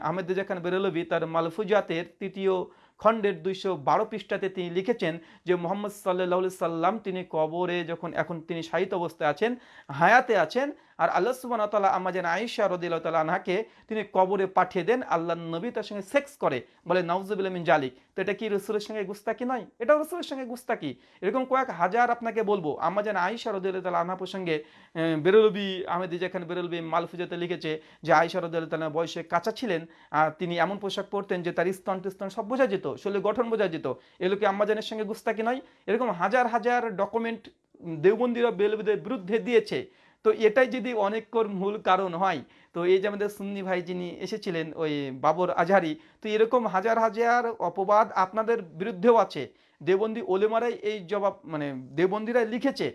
আহমেদ জাখান বেরলবি তার মালফুজাতের তৃতীয় খণ্ডের দুইশো বারো পৃষ্ঠাতে তিনি লিখেছেন যে মোহাম্মদ সাল্লাহ সাল্লাম তিনি কবরে যখন এখন তিনি সাহিত্য অবস্থায় আছেন, হায়াতে আছেন আর আল্লাহ সুবান তাল্লাহ আমাজেন আয়েশা রদিল্লাহ তাল্লাহ আনহাকে তিনি কবরে পাঠিয়ে দেন, আল্লাহ নবী তার সঙ্গে সেক্স করে। বলে নওজুবিল মিন জালিক। তো এটা কি রসুলের সঙ্গে গুস্তাকি নয়? এটা রসুলের সঙ্গে গুস্তাকি। এরকম কয়েক হাজার আপনাকে বলব। আমাজেন আয়েশা রদিল্লাহ তাল্লাহ আনহা প্রসঙ্গে বেরলবি আহমেদ যেখানে বেরলবি মালফুজাতে লিখেছে যে, আয়েশা রদিল্লাহ তাল্লাহ বয়সে কাঁচা ছিলেন, আর তিনি এমন পোশাক পরতেন যে, তার স্তন টিস্তন সব বোঝা যেত শরীরের গঠন বোঝা যেত। এগুলো কি আম্মাজানের সঙ্গে গুস্তাকি নয়। এরকম হাজার হাজার ডকুমেন্ট দেওবন্দিরা বেলবিদের বিরুদ্ধে দিয়েছে। তো এটাই যদি অনেকর মূল কারণ হয়, তো এই যে আমাদের সুন্নি ভাই যিনি এসেছিলেন, ওই বাবর আজহারি, তো এরকম হাজার হাজার অপবাদ আপনাদের বিরুদ্ধেও আছে। দেবন্দি ওলেমারাই এই জবাব মানে দেবন্দিরাই লিখেছে।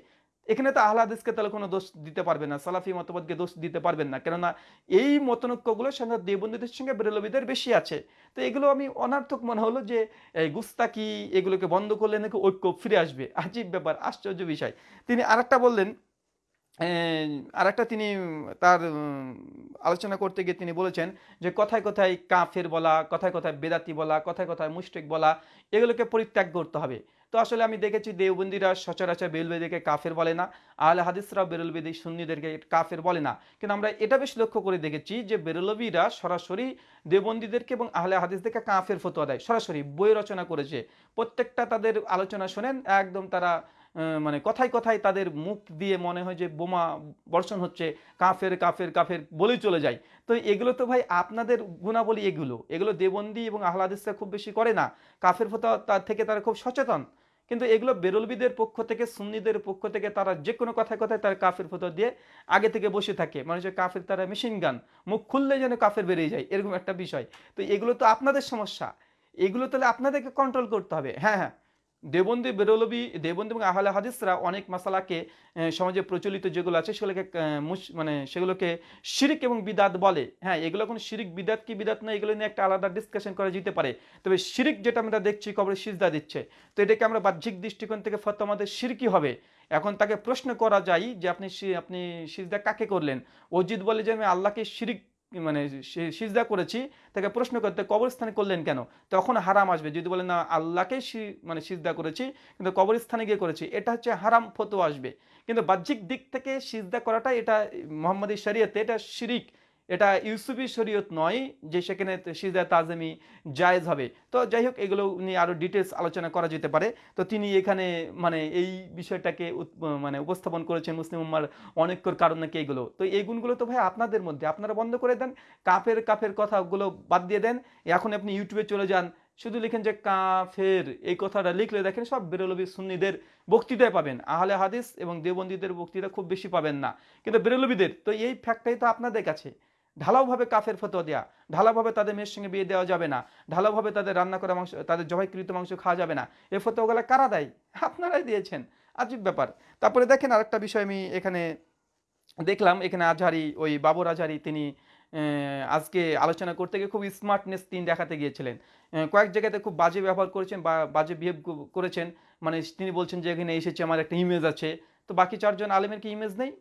এখানে তো আহলাদিসকে তাহলে কোনো দোষ দিতে পারবে না, সালাফি মতবাদকে দোষ দিতে পারবেন না। কেননা এই মতনৈক্যগুলোর সঙ্গে দেবন্দীদের সঙ্গে বেরলবিদের বেশি আছে। তো এগুলো আমি অনার্থক মনে হলো যে, এই গুস্তাকি এগুলোকে বন্ধ করলে নাকি ঐক্য ফিরে আসবে। আজীব ব্যাপার, আশ্চর্য বিষয়। তিনি আরেকটা বললেন আর একটা তিনি, তার আলোচনা করতে গিয়ে তিনি বলেছেন যে কথায় কথায় কাফের বলা, কথায় কথায় বেদাতি বলা, কথায় কথায় মুশরিক বলা, এগুলোকে পরিত্যাগ করতে হবে। তো আসলে আমি দেখেছি দেওবন্দিরা সচরাচর বেরুলবেদিকে কাফের বলে না, আহলে হাদিসরা বেরুলবেদি সুন্নিদেরকে কাফের বলে না। কিন্তু আমরা এটা বেশ লক্ষ্য করে দেখেছি যে বেরুলবিরা সরাসরি দেবন্দীদেরকে এবং আহলে হাদিসদেরকে কাফের ফতোয়া দেয়। সরাসরি বই রচনা করেছে। প্রত্যেকটা তাদের আলোচনা শোনেন, একদম তারা মানে কথায় কথায় তাদের মুখ দিয়ে মনে হয় যে বোমা বর্ষণ হচ্ছে, কাফের কাফের কাফের বলেই চলে যায়। তো এগুলো তো ভাই আপনাদের গুণাবলী এগুলো। এগুলো দেবন্দি এবং আহলাদিসরা খুব বেশি করে না। কাফের ফতোয়া তার থেকে তারা খুব সচেতন। কিন্তু এগুলো বেরলবিদের পক্ষ থেকে, সুন্নিদের পক্ষ থেকে তারা যে কোনো কথায় কথায় তারা কাফের ফতোয়া দিয়ে আগে থেকে বসে থাকে। মানুষের কাফের তারা মেশিন গান মুখ খুললে যেন কাফের বেরিয়ে যায়, এরকম একটা বিষয়। তো এগুলো তো আপনাদের সমস্যা। এগুলো তাহলে আপনাদেরকে কন্ট্রোল করতে হবে। হ্যাঁ হ্যাঁ। দেবন্দি বেরলবি, দেবন্দি এবং আহলে হাদিসরা অনেক মশালাকে সমাজে প্রচলিত যেগুলো আছে, সেগুলোকে মানে সেগুলোকে শিরিক এবং বিদাত বলে। হ্যাঁ এগুলো কোনো শিরিক, বিদাত কি বিদাত না, এগুলো নিয়ে একটা আলাদা ডিসকাশন করা যেতে পারে। তবে শিরিক যেটা আমরা দেখছি, কবরে সিজদা দিচ্ছে, তো এটাকে আমরা বাহ্যিক দৃষ্টিকোণ থেকে ফত আমাদের শিরকি হবে। এখন তাকে প্রশ্ন করা যায় যে আপনি আপনি সিজদা কাকে করলেন? অজিত বলে যে আমি আল্লাহকে শিরিক মানে সিজদা করেছি, তাকে প্রশ্ন করতে কবরস্থানে করলেন কেন? তখন হারাম আসবে। যদি বলেন, না, আল্লাহকে মানে সিজদা করেছি, কিন্তু কবরস্থানে গিয়ে করেছি, এটা হচ্ছে হারাম ফতো আসবে। কিন্তু বাহ্যিক দিক থেকে সিজদা করাটা এটা মোহাম্মদী শরীয়তে এটা শিরিক। এটা ইউসুফি শরীয়ত নয় যে সেখানে সিজদা তাজমি জায়েজ হবে। তো যাই হোক, এগুলো নিয়ে আরও ডিটেলস আলোচনা করা যেতে পারে। তো তিনি এখানে মানে এই বিষয়টাকে মানে উপস্থাপন করেছেন মুসলিম উম্মার অনেকর কারণ নাকি এগুলো। তো এই গুণগুলো তো ভাই আপনাদের মধ্যে, আপনারা বন্ধ করে দেন, কাফের কাফের কথাগুলো বাদ দিয়ে দেন। এখন আপনি ইউটিউবে চলে যান, শুধু লিখেন যে কাফের, এই কথাটা লিখলে দেখেন সব বেরলবি সুন্নিদের বক্তৃতায় পাবেন। আহলে হাদিস এবং দেবন্দীদের বক্তৃতা খুব বেশি পাবেন না। কিন্তু বেরলবিদের, তো এই ফ্যাক্টটাই তো আপনাদের কাছে। ঢালাওভাবে কাফের ফতোয়া দেওয়া ঢালাওভাবে তাদের মেয়ের সঙ্গে বিয়ে দেওয়া যাবে না, ঢালাওভাবে তাদের রান্না করা মাংস, তাদের জবাইকৃত মাংস খাওয়া যাবে না এই ফতোয়াগুলো কারা দেয়? আপনারাই দিয়েছেন। আজীব ব্যাপার। তারপরে দেখেন আরেকটা বিষয় আমি এখানে দেখলাম, এখানে আজহারি, ওই বাবর আজহারি, তিনি আজকে আলোচনা করতে গিয়ে খুব স্মার্টনেস তিনি দেখাতে গিয়েছিলেন। কয়েক জায়গাতে খুব বাজে ব্যবহার করেছেন বা বাজে বিহেভ করেছেন। মানে তিনি বলছেন যে এখানে এসেছে, আমার একটা ইমেজ আছে। তো বাকি চারজন আলেমের কি ইমেজ নেই?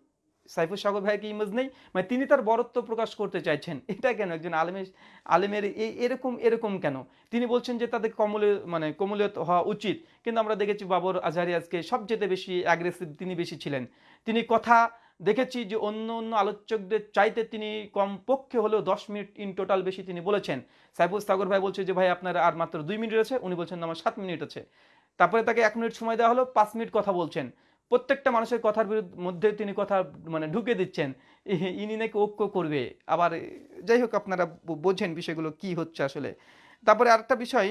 সাইফুল সাগর ভাইয়ের ইমেজ নেই? মানে তিনি তার বরত্ব প্রকাশ করতে চাইছেন। এটা কেন? একজন আলেমের আলেমের এই এরকম এরকম কেন? তিনি বলছেন যে তাদের কমলে মানে কমলীয়ত হওয়া উচিত। কিন্তু আমরা দেখেছি বাবর আজহারি আজকে সবচেয়ে বেশি অ্যাগ্রেসিভ তিনি বেশি ছিলেন। তিনি কথা দেখেছি যে অন্য অন্য আলোচকদের চাইতে তিনি কমপক্ষে হলেও দশ মিনিট ইন টোটাল বেশি তিনি বলেছেন। সাইফুল সাগর ভাই বলছে যে, ভাই, আপনার আর মাত্র দুই মিনিট আছে। উনি বলছেন আমার সাত মিনিট আছে। তারপরে তাকে এক মিনিট সময় দেওয়া হলো, পাঁচ মিনিট কথা বলছেন। প্রত্যেকটা মানুষের কথার বিরুদ্ধে, মধ্যে তিনি কথা মানে ঢুকে দিচ্ছেন। ইনি নাকি ঐক্য করবে। আবার, যাই হোক, আপনারা বোঝেন বিষয়গুলো কি হচ্ছে আসলে। তারপরে আরেকটা বিষয়,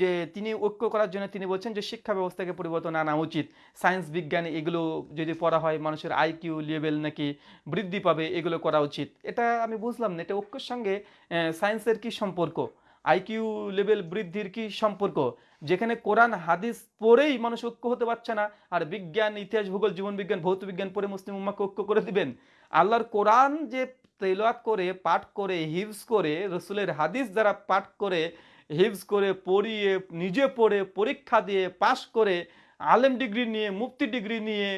যে তিনি ঐক্য করার জন্য তিনি বলছেন যে শিক্ষা ব্যবস্থাকে পরিবর্তন আনা উচিত। সায়েন্স, বিজ্ঞান, এগুলো যদি পড়া হয়, মানুষের আইকিউ লেভেল নাকি বৃদ্ধি পাবে, এগুলো করা উচিত। এটা আমি বুঝলাম না, এটা ঐক্যের সঙ্গে সায়েন্সের কি সম্পর্ক? আইকিউ লেভেল বৃদ্ধির কি সম্পর্ক? যেখানে কোরআন, হাদিস পড়েই মানুষ ঐক্য হতে পারছে না, আর বিজ্ঞান, ইতিহাস, ভূগোল, জীবন বিজ্ঞান, ভৌত বিজ্ঞান পড়ে মুসলিম উম্মাকে ঐক্য করে দিবেন। আল্লাহর কোরআন যে তেলাওয়াত করে, পাঠ করে, হিফজ করে, রসুলের হাদিস যারা পাঠ করে, হিফজ করে, পড়িয়ে, নিজে পড়ে, পরীক্ষা দিয়ে, পাশ করে, আলেম ডিগ্রি নিয়ে, মুফতি ডিগ্রি নিয়ে,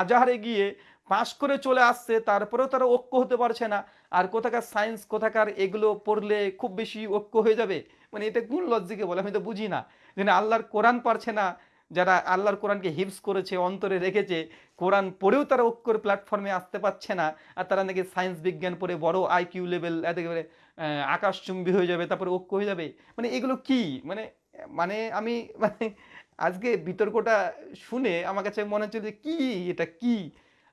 আজাহারে গিয়ে পাশ করে চলে আসছে, তারপরেও তারা ঐক্য হতে পারছে না। আর কোথাকার সায়েন্স কোথাকার এগুলো পড়লে খুব বেশি ঐক্য হয়ে যাবে? মানে এটা কোন লজ্জিকে বলে? আমি তো বুঝি না। যে না আল্লাহর কোরআন পারছে না, যারা আল্লাহর কোরআনকে হিপস করেছে, অন্তরে রেখেছে, কোরআন পড়েও তারা ঐক্যর প্ল্যাটফর্মে আসতে পারছে না, আর তারা নাকি সায়েন্স বিজ্ঞান পড়ে বড় আইকিউ লেভেল একেবারে আকাশচুম্বী হয়ে যাবে, তারপরে ঐক্য হয়ে যাবে। মানে এগুলো কি? মানে মানে আমি মানে আজকে বিতর্কটা শুনে আমার কাছে মনে হচ্ছে যে কি? এটা কি?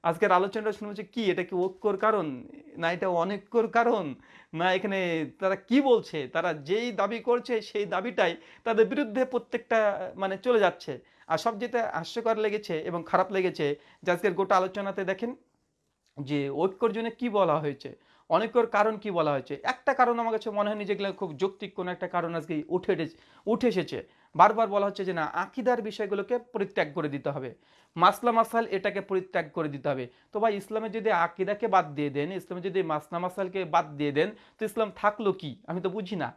আজকের আলোচনাটা শুনে হচ্ছে কি, এটা কি ঐক্যর কারণ? না এটা অনৈক্যর কারণ? না এখানে তারা কি বলছে? তারা যেই দাবি করছে সেই দাবিটাই তাদের বিরুদ্ধে প্রত্যেকটা মানে চলে যাচ্ছে। আর সব যেটা হাস্যকর লেগেছে এবং খারাপ লেগেছে, যে আজকের গোটা আলোচনাতে দেখেন যে ঐক্যর জন্য কি বলা হয়েছে? অনেকর কারণ কি বলা হয়েছে? একটা কারণ আমার কাছে মনে হয়নি যেগুলো খুব যৌক্তিক কোনো একটা কারণ আজকে উঠে উঠে এসেছে। বারবার বলা হচ্ছে যে না, আকিদার বিষয়গুলোকে পরিত্যাগ করে দিতে হবে। মাসলা মাসাল এটাকে পরিত্যাগ করে দিতে হবে। তো ভাই, ইসলামে যদি আকিদাকে বাদ দিয়ে দেন, ইসলামে যদি মাসলা মাসালকে বাদ দিয়ে দেন, তো ইসলাম থাকল কি? আমি তো বুঝি না।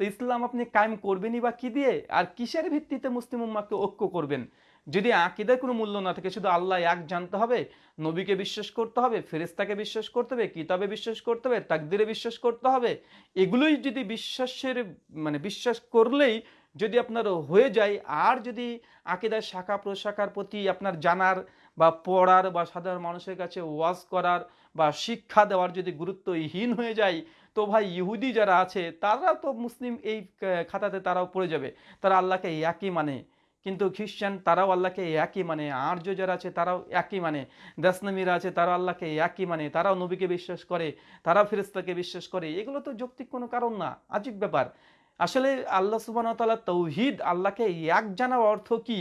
তো ইসলাম আপনি কায়েম করবেনই বা কি দিয়ে? আর কিসের ভিত্তিতে মুসলিম উম্মাকে ঐক্য করবেন? যদি আকিদার কোনো মূল্য না থাকে, শুধু আল্লাহ এক জানতে হবে, নবীকে বিশ্বাস করতে হবে ফেরেস্তাকে বিশ্বাস করতে হবে, কিতাবে বিশ্বাস করতে হবে, তাকদিরে বিশ্বাস করতে হবে, এগুলোই যদি বিশ্বাসের মানে বিশ্বাস করলেই যদি আপনার হয়ে যায়, আর যদি আকিদার শাখা প্রশাখার প্রতি আপনার জানার বা পড়ার বা সাধারণ মানুষের কাছে ওয়াজ করার বা শিক্ষা দেওয়ার যদি গুরুত্বহীন হয়ে যায়, তো ভাই ইহুদি যারা আছে, তারা তো মুসলিম এই খাতাতে তারাও পড়ে যাবে। তারা আল্লাহকে একই মানে। কিন্তু খ্রিস্টান তারাও আল্লাহকে একই মানে। আর্য যারা আছে, তারাও একই মানে। দাসনামীরা আছে, তারাও আল্লাহকে একই মানে। তারাও নবীকে বিশ্বাস করে, তারাও ফেরেস্তাকে বিশ্বাস করে। এগুলো তো যৌক্তিক কোনো কারণ না। আজীব ব্যাপার। আসলে আল্লাহ সুবাহ তাআলা তৌহিদ, আল্লাহকে এক জানার অর্থ কি?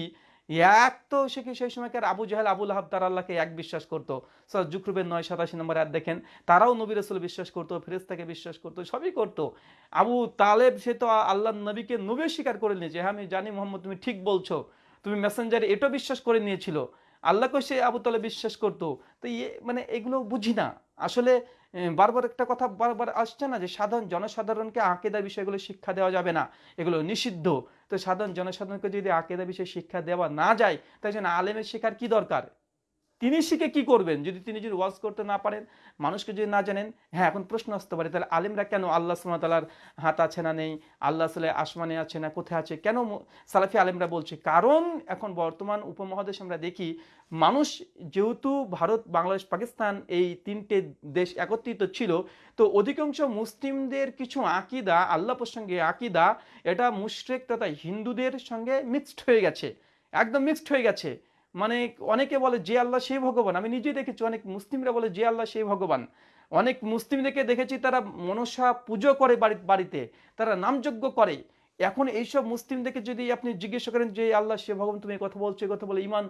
এক তো সে কি সেই সময়কার আবু জাহেল, আবুল আহাব, তারা আল্লাহকে এক বিশ্বাস করতো। সর জুকরুবের নয় সাতাশি নম্বর এক দেখেন, তারাও নবী রসুল বিশ্বাস করতো ফেরেস্তাকে বিশ্বাস করতো, সবই করতো। আবু তালেব, সে তো আল্লাহ নবীকে নবী স্বীকার করে নিয়েছে। হ্যাঁ আমি জানি মোহাম্মদ, তুমি ঠিক বলছো। তুমি মেসেঞ্জারে এটাও বিশ্বাস করে নিয়েছিল। আল্লাহকে সে আবু তালেব বিশ্বাস করতো। তো ইয়ে মানে এগুলো বুঝি না। আসলে বারবার একটা কথা বারবার আসছে না যে সাধারণ জনসাধারণকে আঁকেদা বিষয়গুলো শিক্ষা দেওয়া যাবে না। এগুলো নিষিদ্ধ। তো সাধারণ জনসাধারণকে যদি আঁকেদা বিষয়ে শিক্ষা দেওয়া না যায় তাই জন্য আলেমের শেখার কি দরকার? তিনি শিখে কি করবেন? যদি তিনি যদি ওয়াজ করতে না পারেন, মানুষকে যদি না জানেন হ্যাঁ এখন প্রশ্ন আসতে পারে, তাহলে আলেমরা কেন আল্লাহ সুমতালার হাত আছে না নেই? আল্লাহ সালে আসমানে আছে না কোথায় আছে? কেন সালাফি আলেমরা বলছে? কারণ এখন বর্তমান উপমহাদেশ আমরা দেখি, মানুষ যেহেতু ভারত, বাংলাদেশ, পাকিস্তান এই তিনটে দেশ একত্রিত ছিল, তো অধিকাংশ মুসলিমদের কিছু আকিদা, আল্লাহ প্রসঙ্গে আকিদা, এটা মুশরেক তথা হিন্দুদের সঙ্গে মিক্সড হয়ে গেছে। একদম মিক্সড হয়ে গেছে। মানে অনেকে বলে, যে আল্লাহ সেই ভগবান। আমি নিজেই দেখেছি, অনেক মুসলিমরা বলে, যে আল্লাহ সেই ভগবান। অনেক মুসলিমদেরকে দেখেছি, তারা মনসা পুজো করে বাড়ি, বাড়িতে, তারা নামযজ্ঞ করে। এখন এইসব মুসলিমদেরকে যদি আপনি জিজ্ঞেস করেন যে, আল্লাহ সে ভগবান, তুমি কথা বলছো কথা বলে ইমান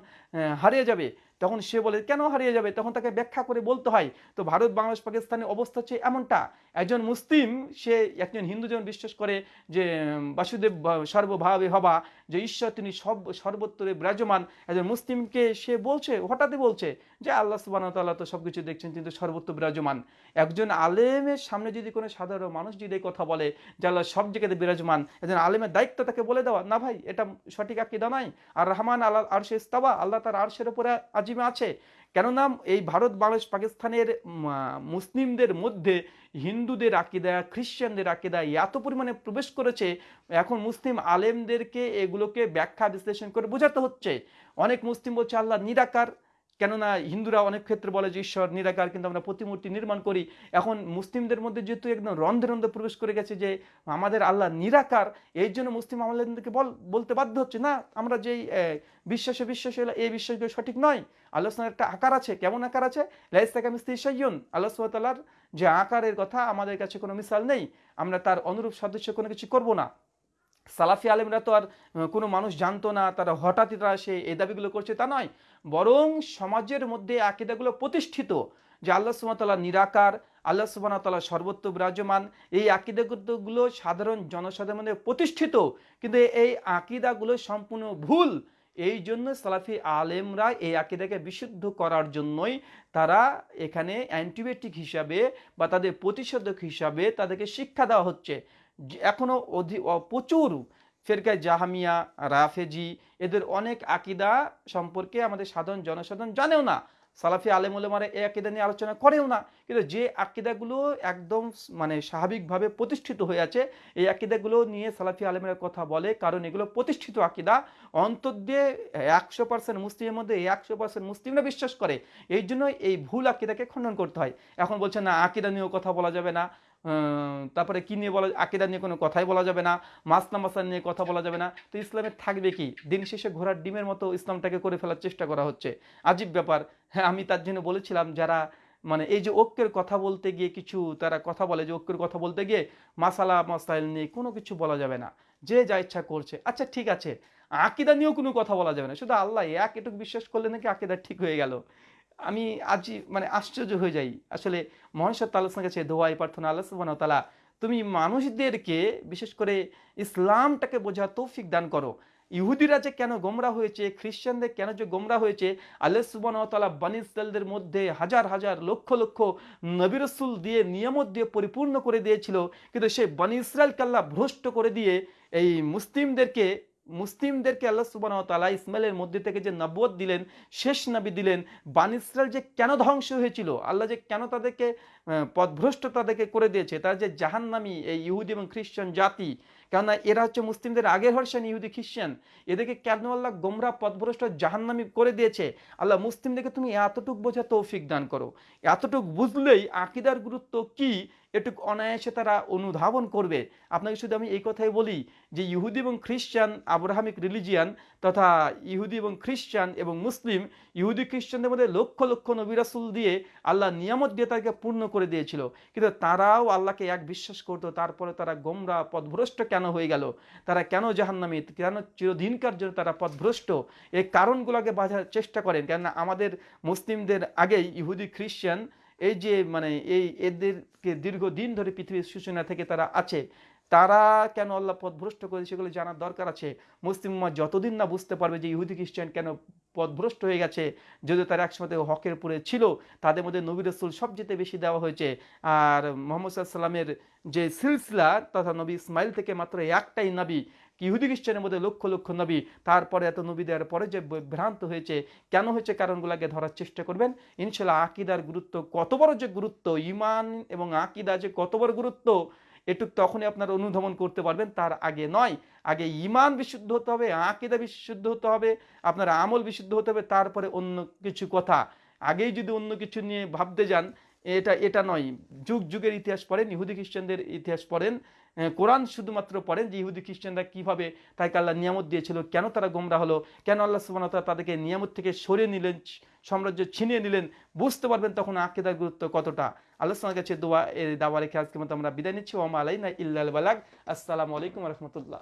হারিয়ে যাবে? তখন সে বলে, কেন হারিয়ে যাবে? তখন তাকে ব্যাখ্যা করে বলতে হয়, তো ভারত, বাংলাদেশ, পাকিস্তানের অবস্থা হচ্ছে এমনটা। একজন মুসলিম, সে একজন হিন্দু যেমন বিশ্বাস করে যে বাসুদেব সর্বভাবে হবা, যে ঈশ্বর তিনি সব সর্বত্রে বিরাজমান। একজন মুসলিমকে সে বলছে, হঠাৎই বলছে যে, আল্লাহ সুবাহ তাল্লাহ তো সবকিছু দেখছেন কিন্তু সর্বত্র বিরাজমান। একজন আলেমের সামনে যদি কোনো সাধারণ মানুষ যদি কথা বলে যে, আল্লাহ সব জায়গাতে বিরাজমান, একজন আলেমের দায়িত্ব তাকে বলে দেওয়া, না ভাই, এটা সঠিক আকিদা নয়। আর রহমান আল্লাহ আরশে ইস্তাবা আল্লাহ তার আরশের উপরে আজিমে আছে। কেননা এই ভারত, বাংলাদেশ, পাকিস্তানের মুসলিমদের মধ্যে হিন্দুদের আকিদা খ্রিশ্চানদের আকিদা এত পরিমাণে প্রবেশ করেছে, এখন মুসলিম আলেমদেরকে এগুলোকে ব্যাখ্যা বিশ্লেষণ করে বোঝাতে হচ্ছে। অনেক মুসলিম বলছে, আল্লাহ নিরাকার কেননা হিন্দুরা অনেক ক্ষেত্রে বলে যে ঈশ্বর নিরাকার, কিন্তু আমরা প্রতিমূর্তি নির্মাণ করি। এখন মুসলিমদের মধ্যে যেহেতু একদম রন্ধে রন্ধে প্রবেশ করে গেছে যে আমাদের আল্লাহ নিরাকার, এই জন্য মুসলিম আমাদেরকে বল, বলতে বাধ্য হচ্ছে, না, আমরা যেই বিশ্বাসে বিশ্বাস এই বিশ্বাসগুলো সঠিক নয়। আল্লাহ একটা আকার আছে। কেমন আকার আছে? লাইস্তাকা মিস্তি সাইয়ুন আল্লাহ যে আকারের কথা আমাদের কাছে কোনো মিসাল নেই। আমরা তার অনুরূপ সদস্য কোনো কিছু করব না। সালাফি আলেমরা তো আর কোনো মানুষ জানতো না, তারা হঠাৎই তারা সে, এই দাবিগুলো করছে তা নয়। বরং সমাজের মধ্যে আকিদাগুলো প্রতিষ্ঠিত যে আল্লাহ সুবহানাহু নিরাকার, আল্লাহ সুবহানাহু সর্বত্র বিরাজমান, এই আকিদাগুলো সাধারণ জনসাধারণের প্রতিষ্ঠিত। কিন্তু এই আকিদাগুলো সম্পূর্ণ ভুল। এই জন্য সালাফি আলেমরা এই আকিদাকে বিশুদ্ধ করার জন্যই তারা এখানে অ্যান্টিবায়োটিক হিসাবে বা তাদের প্রতিষেধক হিসাবে তাদেরকে শিক্ষা দেওয়া হচ্ছে। যে এখনও অধি প্রচুর ফেরকায় জাহামিয়া, রাফেজি, এদের অনেক আকিদা সম্পর্কে আমাদের সাধারণ জনসাধারণ জানেও না। সালাফি আলেমুলেমারা এই আকিদা নিয়ে আলোচনা করেও না। কিন্তু যে আকিদাগুলো একদম মানে স্বাভাবিকভাবে প্রতিষ্ঠিত হয়ে আছে, এই আকিদাগুলো নিয়ে সালাফি আলেমেরা কথা বলে, কারণ এগুলো প্রতিষ্ঠিত আকিদা। অন্তর দিয়ে একশো পার্সেন্ট মুসলিমের মধ্যে একশো পার্সেন্ট মুসলিমরা বিশ্বাস করে। এই জন্য এই ভুল আকিদাকে খণ্ডন করতে হয়। এখন বলছে, না, আকিদা নিয়েও কথা বলা যাবে না। তারপরে কি নিয়ে বলা আকিদা নিয়ে কোনো কথাই বলা যাবে না মাসনা মাসান নিয়ে কথা বলা যাবে না। তো ইসলামের থাকবে কি? দিন শেষে ঘোড়ার ডিমের মতো ইসলামটাকে করে ফেলার চেষ্টা করা হচ্ছে। আজীব ব্যাপার। হ্যাঁ আমি তার জন্য বলেছিলাম, যারা মানে এই যে ঐক্যের কথা বলতে গিয়ে কিছু তারা কথা বলে যে ঐক্যের কথা বলতে গিয়ে মাসালা মাসাইল নিয়ে কোনো কিছু বলা যাবে না। যে যা ইচ্ছা করছে। আচ্ছা ঠিক আছে। আকিদা নিয়েও কোনো কথা বলা যাবে না। শুধু আল্লাহ এক এটুকু বিশ্বাস করলে নাকি আকিদা ঠিক হয়ে গেল। আমি আজই মানে আশ্চর্য হয়ে যাই। আসলে মহেশ্বর তালসের কাছে দোয়াই প্রার্থনা আল্লাহ সুবহানাহু ওয়া তাআলা, তুমি মানুষদেরকে বিশেষ করে ইসলামটাকে বোঝা তৌফিক দান করো। ইহুদিরা যে কেন গোমরা হয়েছে, খ্রিস্টানদের কেন যে গোমরা হয়েছে, আল্লাহ ওয়া তাআলা মধ্যে হাজার হাজার লক্ষ লক্ষ নবী রাসূল দিয়ে নিয়ামত দিয়ে পরিপূর্ণ করে দিয়েছিল। কিন্তু সেই বানি ইসরায়েলকে আল্লাহ ভ্রষ্ট করে দিয়ে এই মুসলিমদেরকে মুসলিমদেরকে আল্লাহ সুবহানাহু ওয়া তাআলা ইসমাইলের মধ্যে থেকে যে নবুয়ত দিলেন শেষ নবী দিলেন বান যে কেন ধ্বংস হয়েছিল আল্লাহ যে কেন তাদেরকে আহ, পথভ্রষ্ট তাদেরকে করে দিয়েছে তার যে জাহান্নামী এই ইহুদি এবং খ্রিস্টান জাতি কেননা এরা হচ্ছে মুসলিমদের আগের হর্ষণ ইহুদি খ্রিস্টান এদেরকে কেন আল্লাহ গোমরা পথভ্রষ্ট জাহান্নামী করে দিয়েছে আল্লাহ মুসলিমদেরকে তুমি এতটুক বোঝা তৌফিক দান করো এতটুক বুঝলেই আকিদার গুরুত্ব কি এটুক অনায়াসে তারা অনুধাবন করবে। আপনাকে শুধু আমি এই কথাই বলি যে ইহুদি এবং খ্রিস্টান, আব্রাহামিক রিলিজিয়ান তথা ইহুদি এবং খ্রিস্টান এবং মুসলিম, ইহুদি খ্রিস্টানদের মধ্যে লক্ষ লক্ষ নবিরাসুল দিয়ে আল্লাহ নিয়ামত দিয়ে তাকে পূর্ণ করে দিয়েছিল। কিন্তু তারাও আল্লাহকে এক বিশ্বাস করতো, তারপরে তারা গোমরা পথভ্রষ্ট কেন হয়ে গেল? তারা কেন জাহান্নামী, কেন চিরদিনকার জন্য তারা পথভ্রষ্ট এই কারণগুলোকে বাঁধার চেষ্টা করেন। কেননা আমাদের মুসলিমদের আগেই ইহুদি, খ্রিস্টান এই যে মানে এই এদেরকে দীর্ঘদিন ধরে পৃথিবীর সূচনা থেকে তারা আছে, তারা কেন আল্লাহ পথভ্রষ্ট করে সেগুলো জানার দরকার আছে। মুসলিম যতদিন না বুঝতে পারবে যে ইহুদি, খ্রিস্টান কেন পথভ্রষ্ট হয়ে গেছে, যদিও তারা একসময় হকের পরে ছিল, তাদের মধ্যে নবী রসুল সবচেয়ে বেশি দেওয়া হয়েছে। আর মোহাম্মদ সাল্লামের যে সিলসিলা, তথা নবী ইসমাইল থেকে মাত্র একটাই নবী ইহুদি খ্রিস্টানের মধ্যে লক্ষ লক্ষ নবী, তারপরে এত নবী দেওয়ার পরে যে ভ্রান্ত হয়েছে, কেন হয়েছে কারণগুলোকে ধরার চেষ্টা করবেন? ইনশাল্লাহ আকিদার গুরুত্ব কত বড় যে গুরুত্ব ইমান এবং আকিদা যে কত বড় গুরুত্ব, এটুক তখনই আপনারা অনুধাবন করতে পারবেন, তার আগে নয়। আগে ইমান বিশুদ্ধ হতে হবে, আকিদা বিশুদ্ধ হতে হবে, আপনার আমল বিশুদ্ধ হতে হবে, তারপরে অন্য কিছু কথা। আগেই যদি অন্য কিছু নিয়ে ভাবতে যান, এটা এটা নয়। যুগ, যুগের ইতিহাস পড়েন, ইহুদি খ্রিস্টানদের ইতিহাস পড়েন কোরআন শুধুমাত্র পড়েন যে ইহুদি খ্রিস্টানরা কীভাবে তাকে আল্লাহ নিয়ামত দিয়েছিল, কেন তারা গোমরা হলো, কেন আল্লাহ সুবহানাহু তাদেরকে নিয়ামত থেকে সরিয়ে নিলেন, সাম্রাজ্য ছিনিয়ে নিলেন, বুঝতে পারবেন তখন আকিদার গুরুত্ব কতটা। আল্লাহ সালার কাছে দোয়া দাওয়া রেখে আজকে মতো আমরা বিদায় নিচ্ছি। ওমা আলাইনা ইল্লাল বালাগ। আসসালামু আলাইকুম রহমতুল্লাহ।